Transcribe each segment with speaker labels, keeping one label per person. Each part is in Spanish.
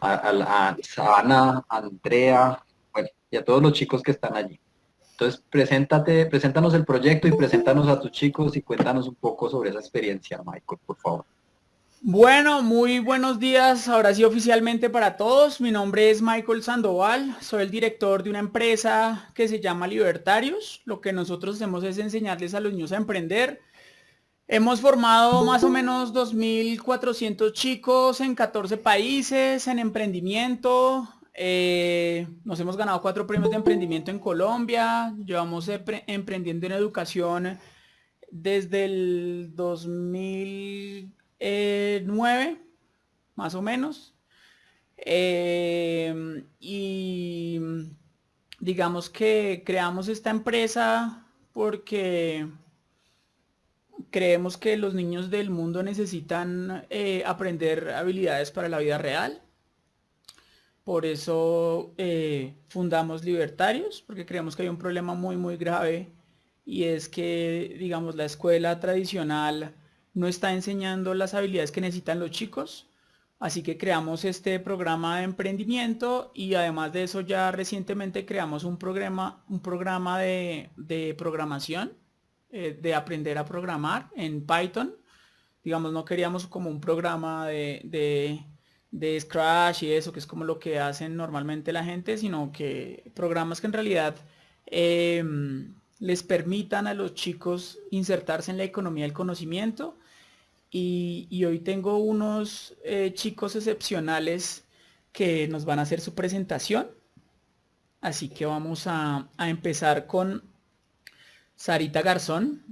Speaker 1: a, Sana, Andrea, bueno, y a todos los chicos que están allí. Entonces, preséntate, preséntanos el proyecto y preséntanos a tus chicos y cuéntanos un poco sobre esa experiencia, Michael, por favor.
Speaker 2: Bueno, muy buenos días, ahora sí oficialmente para todos. Mi nombre es Michael Sandoval, soy el director de una empresa que se llama Libertarios. Lo que nosotros hacemos es enseñarles a los niños a emprender. Hemos formado más o menos 2.400 chicos en 14 países en emprendimiento. Eh, nos hemos ganado cuatro premios de emprendimiento en Colombia. Llevamos emprendiendo en educación desde el 2000 eh, nueve, más o menos. Eh, y digamos que creamos esta empresa porque creemos que los niños del mundo necesitan eh, aprender habilidades para la vida real. Por eso fundamos Libertarios, porque creemos que hay un problema muy, muy grave y es que, digamos, la escuela tradicional no está enseñando las habilidades que necesitan los chicos. Así que creamos este programa de emprendimiento y además de eso ya recientemente creamos un programa, un programa de, programación, eh, de aprender a programar en Python. Digamos, no queríamos como un programa de, de, Scratch y eso, que es como lo que hacen normalmente la gente, sino que programas que en realidad em, les permitan a los chicos insertarse en la economía del conocimiento y, hoy tengo unos eh, chicos excepcionales que nos van a hacer su presentación. Así que vamos a, empezar con Sarita Garzón.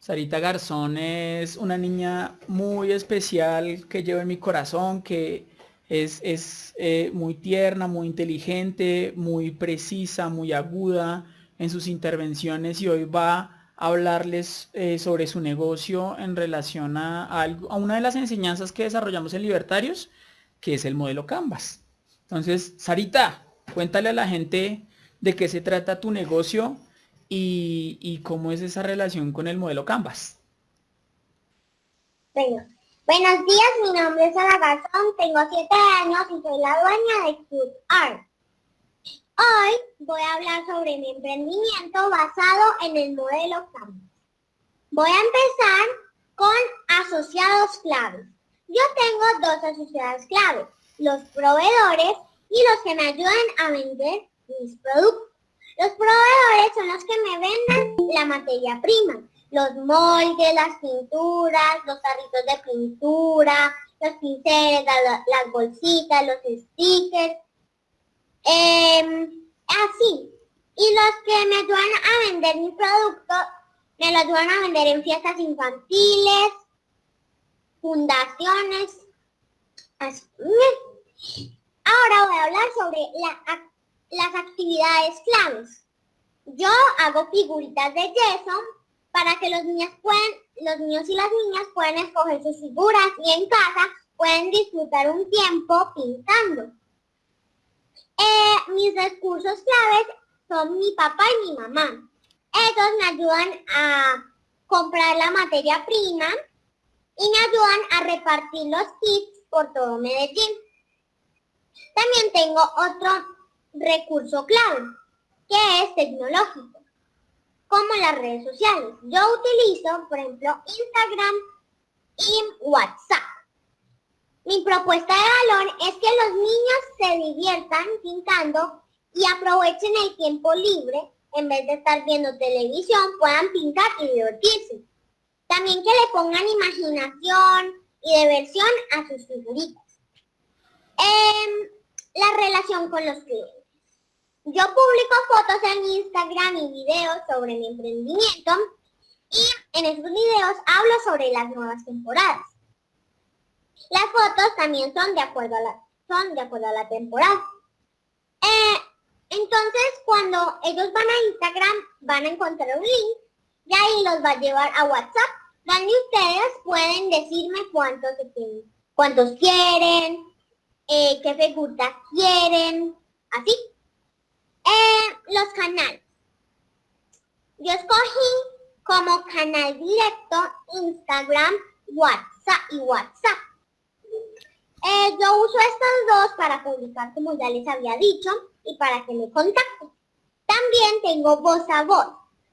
Speaker 2: Sarita Garzón es una niña muy especial que llevo en mi corazón, que es, eh, muy tierna, muy inteligente, muy precisa, muy aguda en sus intervenciones y hoy va hablarles eh, sobre su negocio en relación a, a, una de las enseñanzas que desarrollamos en Libertarios, que es el modelo Canvas. Entonces, Sarita, cuéntale a la gente de qué se trata tu negocio y, cómo es esa relación con el modelo Canvas.
Speaker 3: Bueno, buenos días, mi nombre es Ana Garzón, tengo 7 años y soy la dueña de. Hoy voy a hablar sobre mi emprendimiento basado en el modelo Canvas. Voy a empezar con asociados claves. Yo tengo dos asociados claves, los proveedores y los que me ayudan a vender mis productos. Los proveedores son los que me venden la materia prima, los moldes, las pinturas, los tarritos de pintura, los pinceles, las bolsitas, los stickers, Em, así. Y los que me ayudan a vender mi producto, me lo ayudan a vender en fiestas infantiles, fundaciones. Ahora voy a hablar sobre las actividades claves. Yo hago figuritas de yeso para que los niños puedan, los niños y las niñas puedan escoger sus figuras y en casa pueden disfrutar un tiempo pintando. Eh, mis recursos claves son mi papá y mi mamá. Ellos me ayudan a comprar la materia prima y me ayudan a repartir los kits por todo Medellín. También tengo otro recurso clave, que es tecnológico, como las redes sociales. Yo utilizo, por ejemplo, Instagram y WhatsApp. Mi propuesta de valor es que los niños se diviertan pintando y aprovechen el tiempo libre, en vez de estar viendo televisión, puedan pintar y divertirse. También que le pongan imaginación y diversión a sus figuritas. Em, la relación con los clientes. Yo publico fotos en Instagram y videos sobre mi emprendimiento y en esos videos hablo sobre las nuevas temporadas. Las fotos también son de acuerdo a la, son de acuerdo a la temporada. Eh, entonces, cuando ellos van a Instagram, van a encontrar un link y ahí los va a llevar a WhatsApp, donde ustedes pueden decirme cuántos, cuántos quieren, eh, qué figuras quieren, así. Eh, los canales. Yo escogí como canal directo Instagram, WhatsApp y WhatsApp. Eh, yo uso estos dos para publicar, como ya les había dicho, y para que me contacten. También tengo voz a voz.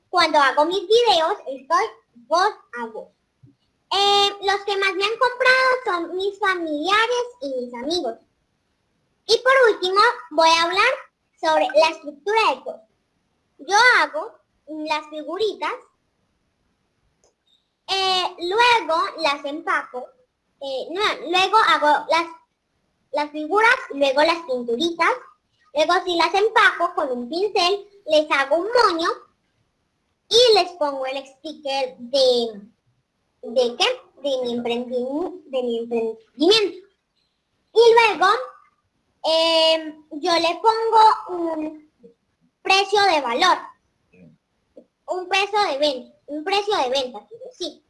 Speaker 3: Cuando hago mis videos, estoy voz a voz. Eh, los que más me han comprado son mis familiares y mis amigos. Y por último, voy a hablar sobre la estructura de todo. Yo hago las figuritas, eh, luego las empaco, luego hago las, las figuras, luego las pinturitas, luego si las empaco con un pincel, les hago un moño y les pongo el sticker de, ¿de qué? De mi emprendimiento. De mi emprendimiento. Y luego em, yo le pongo un precio de valor. Un precio de venta. Un precio de venta, decir.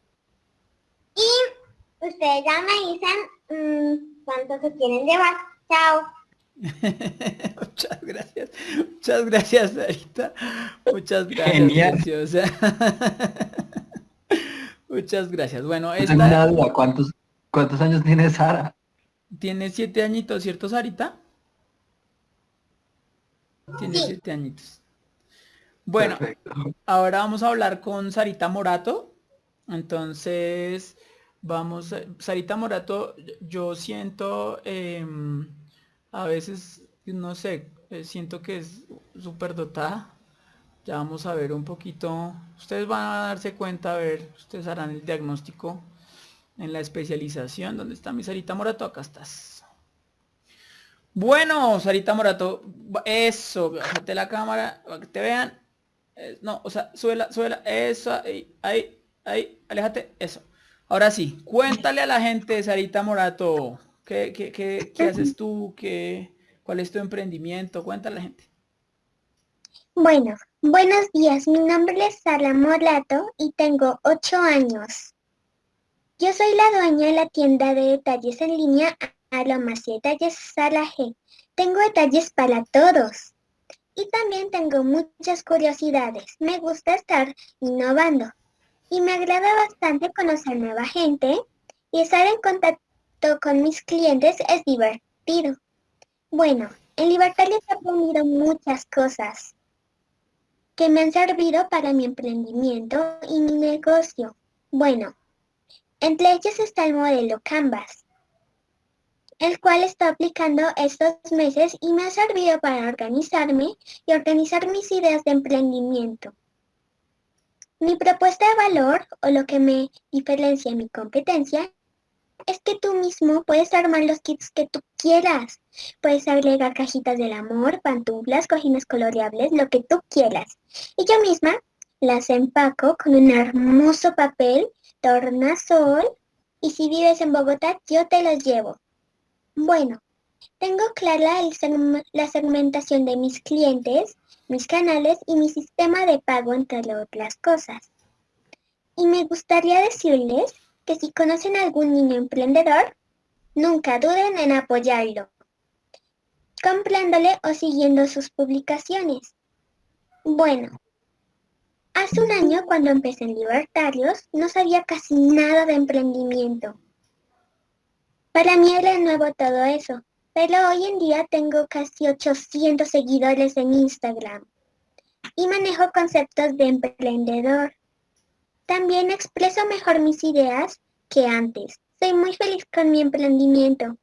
Speaker 3: Y ustedes ya me dicen mmm, cuánto se quieren llevar. Chao.
Speaker 2: Muchas gracias. Muchas gracias, Sarita. Muchas gracias. Muchas gracias. Bueno,
Speaker 1: esta... ¿Cuántos, ¿Cuántos años tiene Sara?
Speaker 2: Tiene siete añitos, ¿cierto, Sarita? Tiene siete añitos. Bueno, ahora vamos a hablar con Sarita Morato. Entonces, vamos, Sarita Morato, yo siento... Em, a veces, no sé, eh, siento que es súper dotada. Ya vamos a ver un poquito. Ustedes van a darse cuenta, a ver, ustedes harán el diagnóstico en la especialización. ¿Dónde está mi Sarita Morato? Acá estás. Bueno, Sarita Morato, eso, bájate la cámara para que te vean. Eh, no, o sea, suela, suela, eso, ahí, ahí, ahí, aléjate, eso. Ahora sí, cuéntale a la gente, Sarita Morato, ¿Qué, haces tú? ¿Qué, ¿Cuál es tu emprendimiento? Cuéntale a la gente.
Speaker 4: Bueno, buenos días. Mi nombre es Sara Molato y tengo ocho años. Yo soy la dueña de la tienda de detalles en línea Aromas y Detalles Sara G. Tengo detalles para todos. Y también tengo muchas curiosidades. Me gusta estar innovando. Y me agrada bastante conocer nueva gente y estar en contacto con mis clientes es divertido. Bueno, en Libertarios he aprendido muchas cosas que me han servido para mi emprendimiento y mi negocio. Bueno, entre ellos está el modelo Canvas, el cual estoy aplicando estos meses y me ha servido para organizarme y organizar mis ideas de emprendimiento. Mi propuesta de valor o lo que me diferencia mi competencia es que tú mismo puedes armar los kits que tú quieras. Puedes agregar cajitas del amor, pantuflas, cojines coloreables, lo que tú quieras. Y yo misma las empaco con un hermoso papel, tornasol, y si vives en Bogotá, yo te los llevo. Bueno, tengo clara la segmentación de mis clientes, mis canales y mi sistema de pago, entre otras cosas. Y me gustaría decirles que si conocen a algún niño emprendedor, nunca duden en apoyarlo, comprándole o siguiendo sus publicaciones. Bueno, hace un año cuando empecé en Libertarios no sabía casi nada de emprendimiento. Para mí era nuevo todo eso, pero hoy en día tengo casi 800 seguidores en Instagram y manejo conceptos de emprendedor. También expreso mejor mis ideas que antes. Soy muy feliz con mi emprendimiento.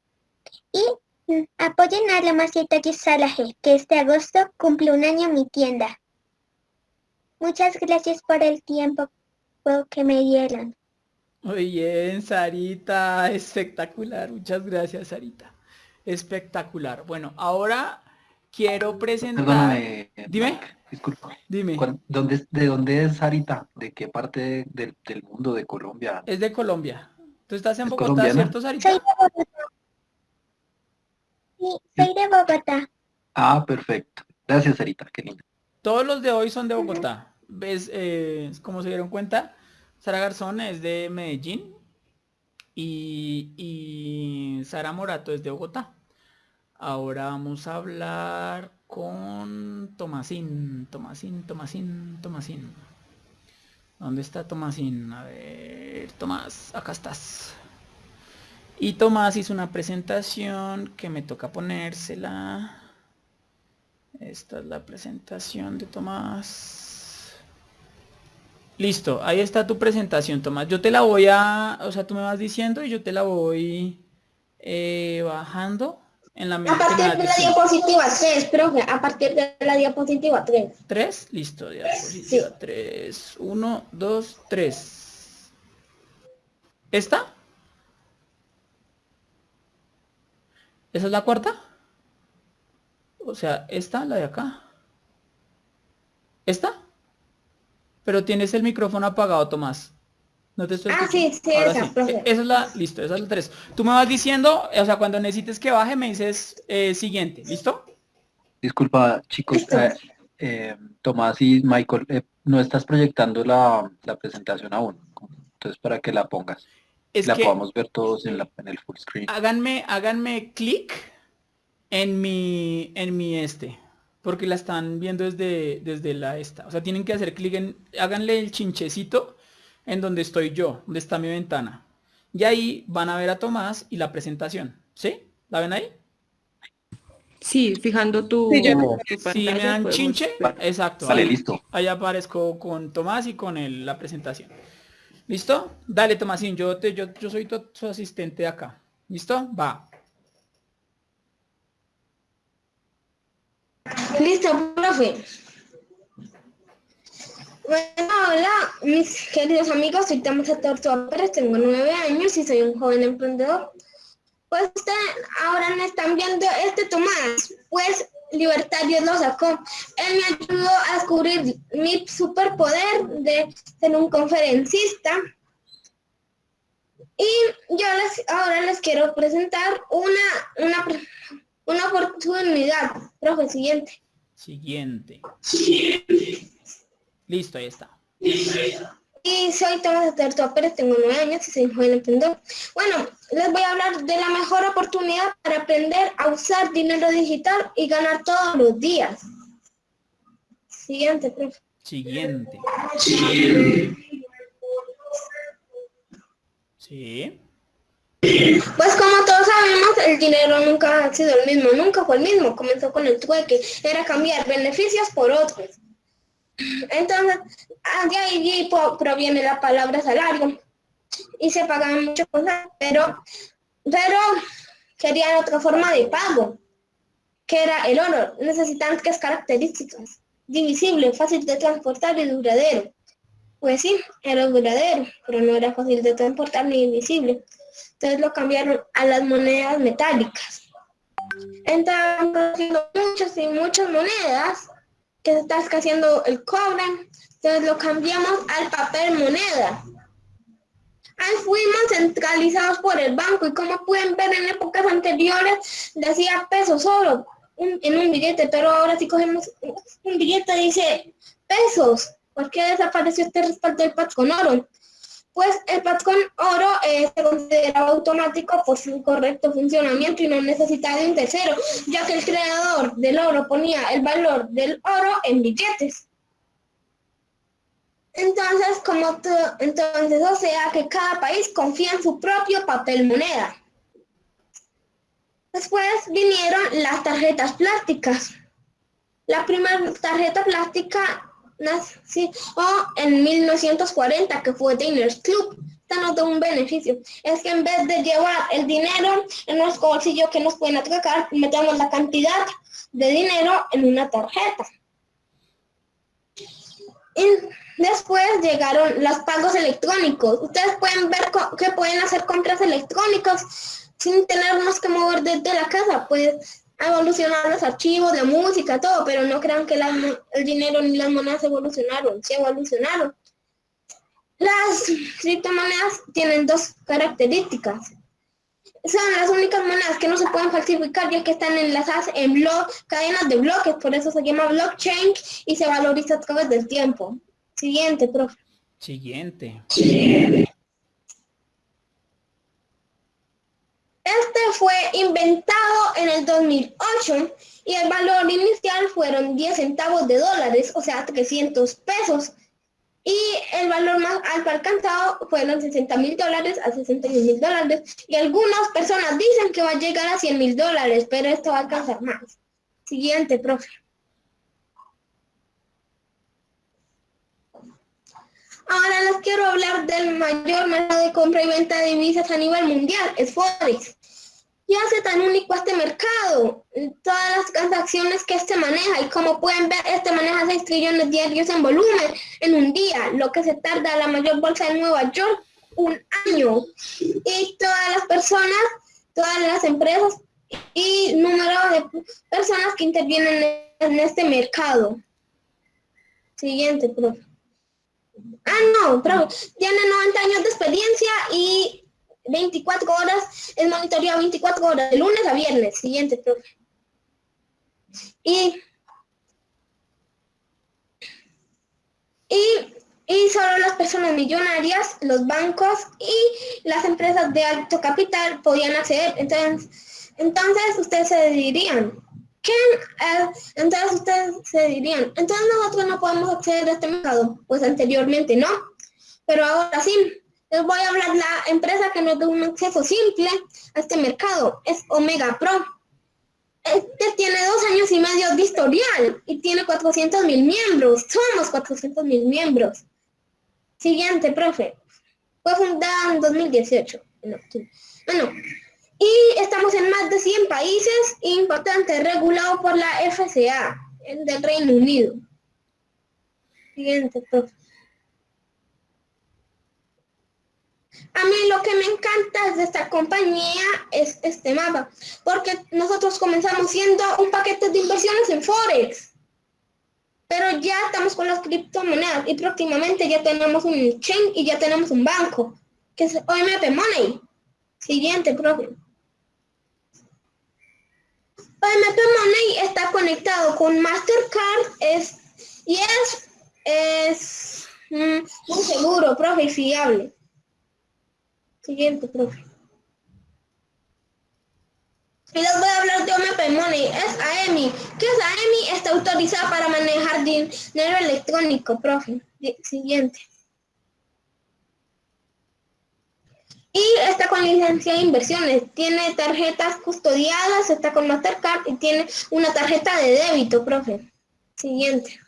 Speaker 4: Y mm, apoyen a la Maceta Salaje, que este agosto cumple un año mi tienda. Muchas gracias por el tiempo que me dieron.
Speaker 2: Muy bien, Sarita, espectacular. Muchas gracias, Sarita. Espectacular. Bueno, ahora quiero presentar... Dime.
Speaker 1: Disculpa. Dime. ¿Dónde, ¿De dónde es Sarita? ¿De qué parte del, mundo de Colombia?
Speaker 2: Es de Colombia. ¿Tú estás en Bogotá, cierto, Sarita?
Speaker 4: Soy de Bogotá. Sí, soy de Bogotá.
Speaker 1: Ah, perfecto. Gracias, Sarita. Qué linda.
Speaker 2: Todos los de hoy son de Bogotá. ¿Ves? Eh, como se dieron cuenta, Sara Garzón es de Medellín y, y Sara Morato es de Bogotá. Ahora vamos a hablar con Tomasín, Tomasín, Tomasín, Tomasín. ¿Dónde está Tomasín? A ver, Tomás, acá estás. Y Tomás hizo una presentación que me toca ponérsela. Esta es la presentación de Tomás. Listo, ahí está tu presentación, Tomás. Yo te la voy a, o sea, tú me vas diciendo y yo te la voy eh, bajando en la
Speaker 5: A partir de la diapositiva 3, profe, a partir de la diapositiva 3.
Speaker 2: 3, listo, diapositiva 3. 1, 2, 3. ¿Esta? ¿Esa es la cuarta? O sea, esta, la de acá. ¿Esta? Pero tienes el micrófono apagado, Tomás.
Speaker 5: No te estoy Ah, sí, sí, esa,
Speaker 2: e, Esa es la, listo, esa es la 3. Tú me vas diciendo, o sea, cuando necesites que baje, me dices eh, siguiente, ¿listo?
Speaker 1: Disculpa, chicos, eh, eh, Tomás y Michael, no estás proyectando la, presentación aún. Entonces, para que la pongas. Es la podamos ver todos en, la, en el full screen.
Speaker 2: Háganme, háganme clic en mi, en mi este, porque la están viendo desde, desde la esta. O sea, tienen que hacer clic en, háganle el chinchecito en donde estoy yo, donde está mi ventana. Y ahí van a ver a Tomás y la presentación. ¿Sí? ¿La ven ahí?
Speaker 6: Sí, fijando tu...
Speaker 2: Si me dan chinche, exacto.
Speaker 1: Sale listo.
Speaker 2: Ahí aparezco con Tomás y con el, la presentación. ¿Listo? Dale, Tomásín, yo, te, yo, yo soy tu, asistente acá. ¿Listo? Va.
Speaker 5: Listo, profe. Bueno, hola, mis queridos amigos, soy Tomás Tortuga Pérez, tengo nueve años y soy un joven emprendedor. Pues ahora me están viendo este Tomás, pues Libertario lo sacó. Él me ayudó a descubrir mi superpoder de ser un conferencista. Y yo les, ahora les quiero presentar una, una, una oportunidad. Profe, siguiente.
Speaker 2: Siguiente. Siguiente. Listo, ahí está.
Speaker 5: Y soy Tomás Terto Pérez, tengo nueve años y soy joven emprendedor. Bueno, les voy a hablar de la mejor oportunidad para aprender a usar dinero digital y ganar todos los días. Siguiente, profe.
Speaker 2: Siguiente. Sí.
Speaker 5: Pues como todos sabemos, el dinero nunca ha sido el mismo, nunca fue el mismo. Comenzó con el trueque, era cambiar beneficios por otros. Entonces, ah, de ahí proviene la palabra salario y se pagan muchas cosas, pero, pero querían otra forma de pago, que era el oro. Necesitan es características, divisible, fácil de transportar y duradero. Pues sí, era duradero, pero no era fácil de transportar ni divisible. Entonces lo cambiaron a las monedas metálicas. Entonces, muchas y muchas monedas que se está escaseando el cobre, entonces lo cambiamos al papel moneda. Ahí fuimos centralizados por el banco y como pueden ver en épocas anteriores decía pesos oro en un billete, pero ahora si cogemos un billete dice pesos. ¿Por qué desapareció este respaldo del PAT con oro? Pues el patrón oro eh, se considera automático por su correcto funcionamiento y no necesita de un tercero, ya que el creador del oro ponía el valor del oro en billetes. Entonces, como entonces, o sea que cada país confía en su propio papel moneda. Después vinieron las tarjetas plásticas. La primera tarjeta plástica nació en 1940, que fue Diners Club. Esta nos da un beneficio. Es que en vez de llevar el dinero en nuestro bolsillo que nos pueden atracar, metemos la cantidad de dinero en una tarjeta. Y después llegaron los pagos electrónicos. Ustedes pueden ver que pueden hacer compras electrónicas sin tenernos que mover desde la casa. Pues evolucionado los archivos, la música, todo, pero no crean que el dinero ni las monedas evolucionaron, sí evolucionaron. Las criptomonedas tienen dos características. Son las únicas monedas que no se pueden falsificar ya que están enlazadas en blog, cadenas de bloques, por eso se llama blockchain y se valoriza a través del tiempo. Siguiente, profe.
Speaker 2: Siguiente.
Speaker 5: Este fue inventado 2008 y el valor inicial fueron 10 centavos de dólares, o sea, 300 pesos. y el valor más alto alcanzado fueron 60 mil dólares a 61 mil dólares y algunas personas dicen que va a llegar a 100 mil dólares, pero esto va a alcanzar más. Siguiente, profe. Ahora les quiero hablar del mayor mercado de compra y venta de divisas a nivel mundial, es Forex. ¿Qué hace tan único este mercado? Todas las transacciones que este maneja y como pueden ver, este maneja 6 trillones diarios en volumen en un día, lo que se tarda la mayor bolsa de Nueva York un año. Y todas las personas, todas las empresas y número de personas que intervienen en este mercado. Siguiente, profe. Ah, no, pero tiene 90 años de experiencia y 24 horas, es monitoreado 24 horas, de lunes a viernes. Siguiente, profe. Y, y, y solo las personas millonarias, los bancos y las empresas de alto capital podían acceder. Entonces, entonces ustedes se dirían, ¿quién? Eh, entonces ustedes se dirían, entonces nosotros no podemos acceder a este mercado. Pues anteriormente no, pero ahora sí les voy a hablar la empresa que nos da un acceso simple a este mercado. Es Omega Pro. Este tiene dos años y medio de historial y tiene 400 mil miembros. Somos 400 mil miembros. Siguiente, profe. Fue fundada en 2018. Bueno, y estamos en más de 100 países. Importante, regulado por la FCA del Reino Unido. Siguiente, profe. A mí lo que me encanta de esta compañía es este mapa, porque nosotros comenzamos siendo un paquete de inversiones en Forex, pero ya estamos con las criptomonedas y próximamente ya tenemos un chain y ya tenemos un banco, que es OMP Money. Siguiente, profe. OMP Money está conectado con Mastercard es, y es, es mm, muy seguro, profe, fiable. Siguiente, profe. Y les voy a hablar de OMP Money. Es AEMI. ¿Qué es AEMI? Está autorizada para manejar dinero electrónico, profe. Siguiente. Y está con licencia de inversiones. Tiene tarjetas custodiadas, está con Mastercard y tiene una tarjeta de débito, profe. Siguiente.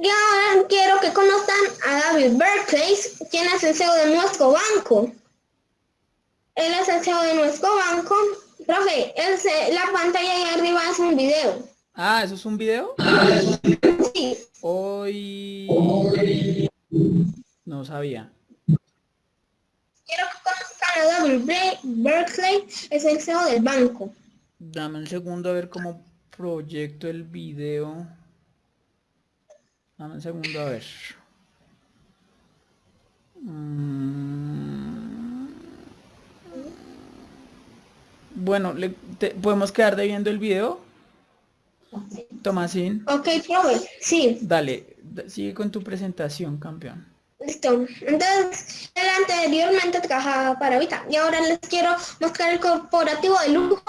Speaker 5: Y ahora quiero que conozcan a David Berkeley, quien es el CEO de nuestro banco. Él es el CEO de nuestro banco. Profe, la pantalla ahí arriba es un video.
Speaker 2: Ah, ¿eso es un video?
Speaker 5: Sí.
Speaker 2: Hoy... No sabía.
Speaker 5: Quiero que conozcan a David Berkeley, es el CEO del banco.
Speaker 2: Dame un segundo a ver cómo proyecto el video. Dame un segundo a ver. Mm. Bueno, le, ¿podemos quedar de viendo el video? Tomasín.
Speaker 5: Ok, profe, sí.
Speaker 2: Dale, sigue con tu presentación, campeón.
Speaker 5: Listo. Entonces, él anteriormente trabajaba para Vita y ahora les quiero mostrar el corporativo de lujo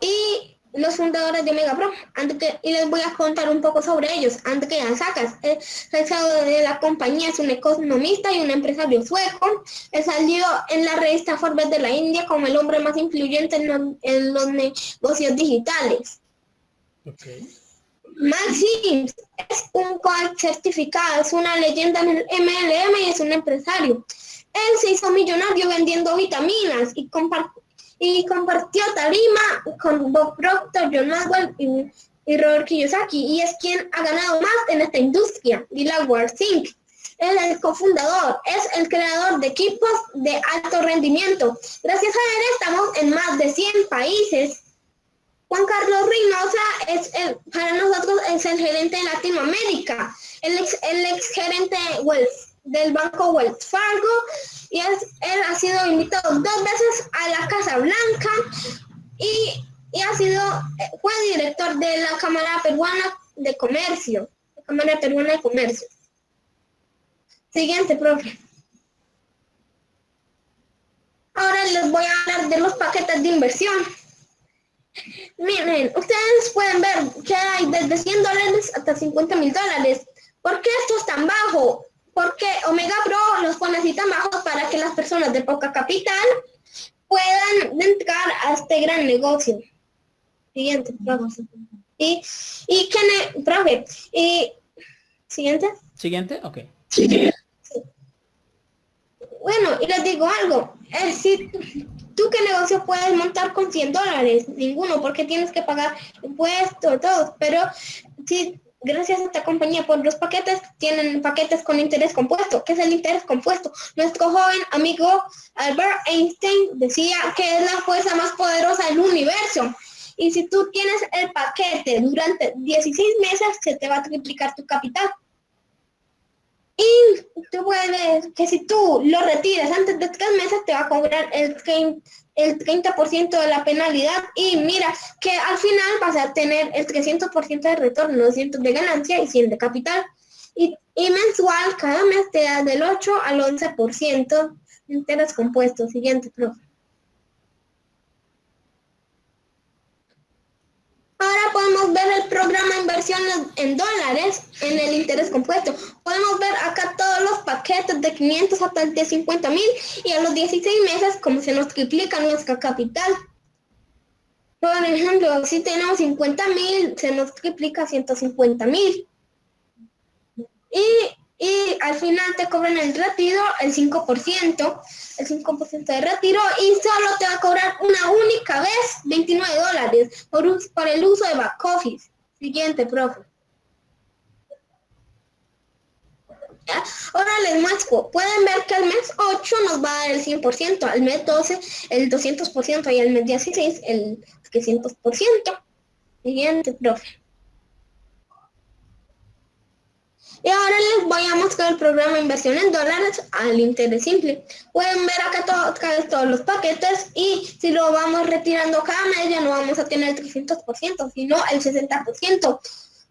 Speaker 5: y los fundadores de Megapro, antes y les voy a contar un poco sobre ellos. Antes que Sacas, el CEO de la compañía es un economista y un empresario sueco. He salido en la revista Forbes de la India como el hombre más influyente en, los negocios digitales. Okay. Max es un coach certificado, es una leyenda en el MLM y es un empresario. Él se hizo millonario vendiendo vitaminas y compartiendo y compartió tarima con Bob Proctor, John Maxwell y, Robert Kiyosaki y es quien ha ganado más en esta industria, Delaware Think. Es el cofundador, es el creador de equipos de alto rendimiento. Gracias a él estamos en más de 100 países. Juan Carlos Reynosa es el, para nosotros es el gerente de Latinoamérica, el ex, gerente Wells del Banco Wells Fargo y él ha sido invitado dos veces a la Casa Blanca y, ha sido, fue director de la Cámara Peruana de Comercio, la Cámara Peruana de Comercio. Siguiente, profe. Ahora les voy a hablar de los paquetes de inversión. Miren, ustedes pueden ver que hay desde 100 dólares hasta 50 mil dólares. ¿Por qué esto es tan bajo? Porque Omega Pro los pone así tan bajos para que las personas de poca capital puedan entrar a este gran negocio. Siguiente, profe. Y, y que, profe, y siguiente.
Speaker 2: Siguiente, ok.
Speaker 5: Bueno, y les digo algo, eh, si tú qué negocio puedes montar con 100 dólares, ninguno, porque tienes que pagar impuestos, todo, pero si gracias a esta compañía por los paquetes, tienen paquetes con interés compuesto. ¿Qué es el interés compuesto? Nuestro joven amigo Albert Einstein decía que es la fuerza más poderosa del universo. Y si tú tienes el paquete durante 16 meses, se te va a triplicar tu capital. Y tú puedes que si tú lo retiras antes de tres meses, te va a cobrar el 30%, el 30% de la penalidad y mira que al final vas a tener el 300% de retorno, 200 de ganancia y 100 de capital. Y, y mensual, cada mes te da del 8 al 11% de interés compuesto. Siguiente, profe. Ahora podemos ver el programa de inversión en dólares en el interés compuesto. Podemos ver acá todos los paquetes de 500 hasta el de 50 mil y a los 16 meses como se nos triplica nuestra capital. Por ejemplo, si tenemos 50 mil, se nos triplica 150 mil. Final te cobran el retiro, el 5%, el 5% de retiro y solo te va a cobrar una única vez 29 dólares por, por el uso de back office. Siguiente, profe. Ahora les muestro, pueden ver que al mes 8 nos va a dar el 100%, al mes 12 el 200% y al mes 16 el 300%. Siguiente, profe. Y ahora les voy a mostrar el programa inversión en dólares al interés simple. Pueden ver acá todos los paquetes y si lo vamos retirando cada mes ya no vamos a tener el 300%, sino el 60%.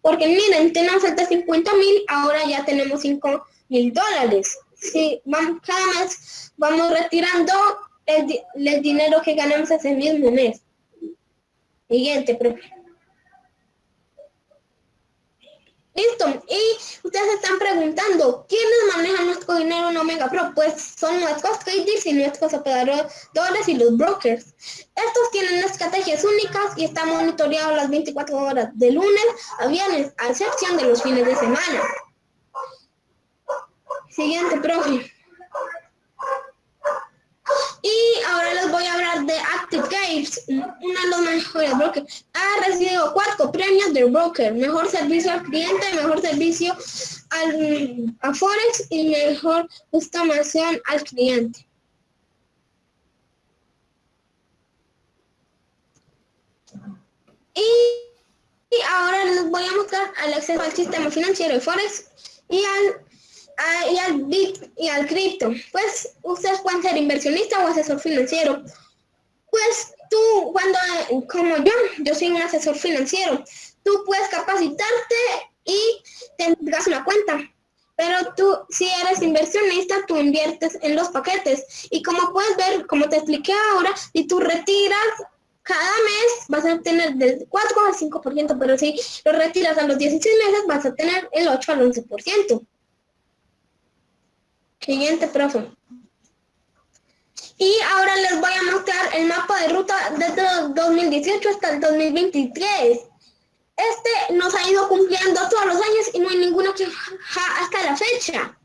Speaker 5: Porque miren, tenemos de 50 mil, ahora ya tenemos 5 mil dólares. Si vamos, cada mes vamos retirando el, el dinero que ganamos ese mismo mes. Siguiente, profe. Listo. Y ustedes están preguntando, ¿quiénes manejan nuestro dinero en Omega Pro? Pues son nuestros traders y nuestros operadores y los brokers. Estos tienen estrategias únicas y están monitoreados las 24 horas de lunes a viernes, a excepción de los fines de semana. Siguiente, profe. Y ahora les voy a hablar de Active Games, uno de los mejores brokers. Ha recibido cuatro premios de broker, mejor servicio al cliente, mejor servicio al, a Forex y mejor customización al cliente. Y, y ahora les voy a mostrar el acceso al sistema financiero de Forex y al y al y al cripto. Pues ustedes pueden ser inversionista o asesor financiero. Pues tú, cuando, como yo, yo soy un asesor financiero, tú puedes capacitarte y tendrás una cuenta. Pero tú, si eres inversionista, tú inviertes en los paquetes. Y como puedes ver, como te expliqué ahora, si tú retiras cada mes vas a tener del 4 al 5%, pero si lo retiras a los 16 meses vas a tener el 8 al 11%. Siguiente, profe. Y ahora les voy a mostrar el mapa de ruta desde el 2018 hasta el 2023. Este nos ha ido cumpliendo todos los años y no hay ninguno que hasta la fecha.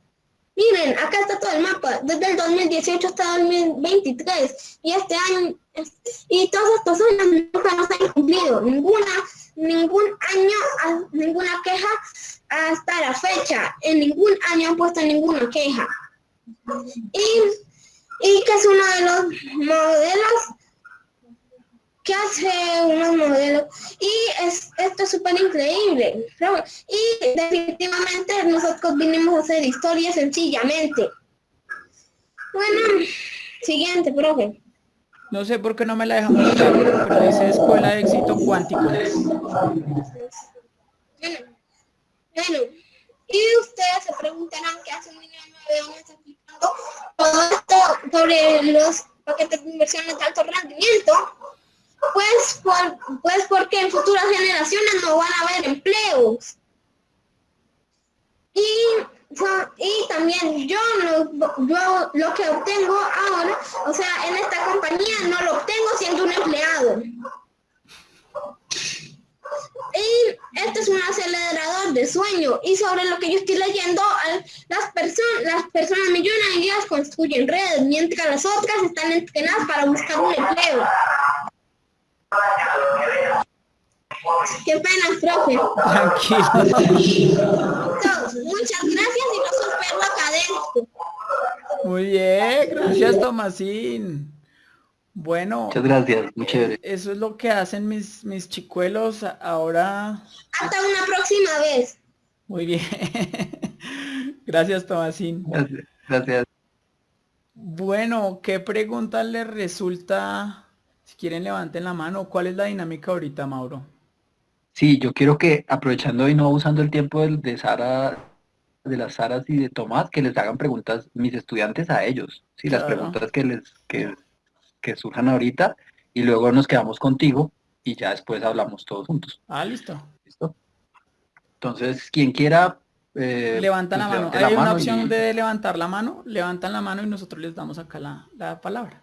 Speaker 5: Miren, acá está todo el mapa, desde el 2018 hasta el 2023. Y este año, y todos estos años nunca nos han cumplido. Ninguna, ningún año, ninguna queja hasta la fecha. En ningún año han puesto ninguna queja. Y, y que es uno de los modelos que hace unos modelos. Y es, esto es súper increíble y definitivamente nosotros vinimos a hacer historia sencillamente. Bueno siguiente profe.
Speaker 2: No sé por qué no me la dejamos mostrar pero dice escuela de éxito cuántico
Speaker 5: bueno, bueno y ustedes se preguntarán qué hace un niño de 9 años explicando todo sobre los paquetes de inversiones de alto rendimiento. Pues, por, pues porque en futuras generaciones no van a haber empleos. Y, y también yo, yo lo que obtengo ahora, o sea, en esta compañía no lo obtengo siendo un empleado. Y este es un acelerador de sueño y sobre lo que yo estoy leyendo, las, personas las personas millonarias construyen redes, mientras las otras están entrenadas para buscar un empleo. Qué pena, profe.
Speaker 2: Tranquilo.
Speaker 5: muchas gracias y los espero acá adentro.
Speaker 2: Muy bien, gracias Tomasín. Bueno.
Speaker 1: Muchas gracias, muy chévere.
Speaker 2: Eso es lo que hacen mis, mis chicuelos ahora.
Speaker 5: Hasta una próxima vez.
Speaker 2: Muy bien. gracias, Tomasín.
Speaker 1: Gracias, gracias.
Speaker 2: Bueno, ¿qué pregunta les resulta? Si quieren levanten la mano. ¿Cuál es la dinámica ahorita, Mauro?
Speaker 1: Sí, yo quiero que aprovechando y no usando el tiempo de, de Sara, de las Saras y de Tomás, que les hagan preguntas mis estudiantes a ellos. Sí, las preguntas que les que que surjan ahorita y luego nos quedamos contigo y ya después hablamos todos juntos.
Speaker 2: Ah, listo.
Speaker 1: ¿Listo? Entonces, quien quiera... Eh,
Speaker 2: Levanta la pues, mano. Hay una opción de levantar la mano, levantan la mano y nosotros les damos acá la, la palabra.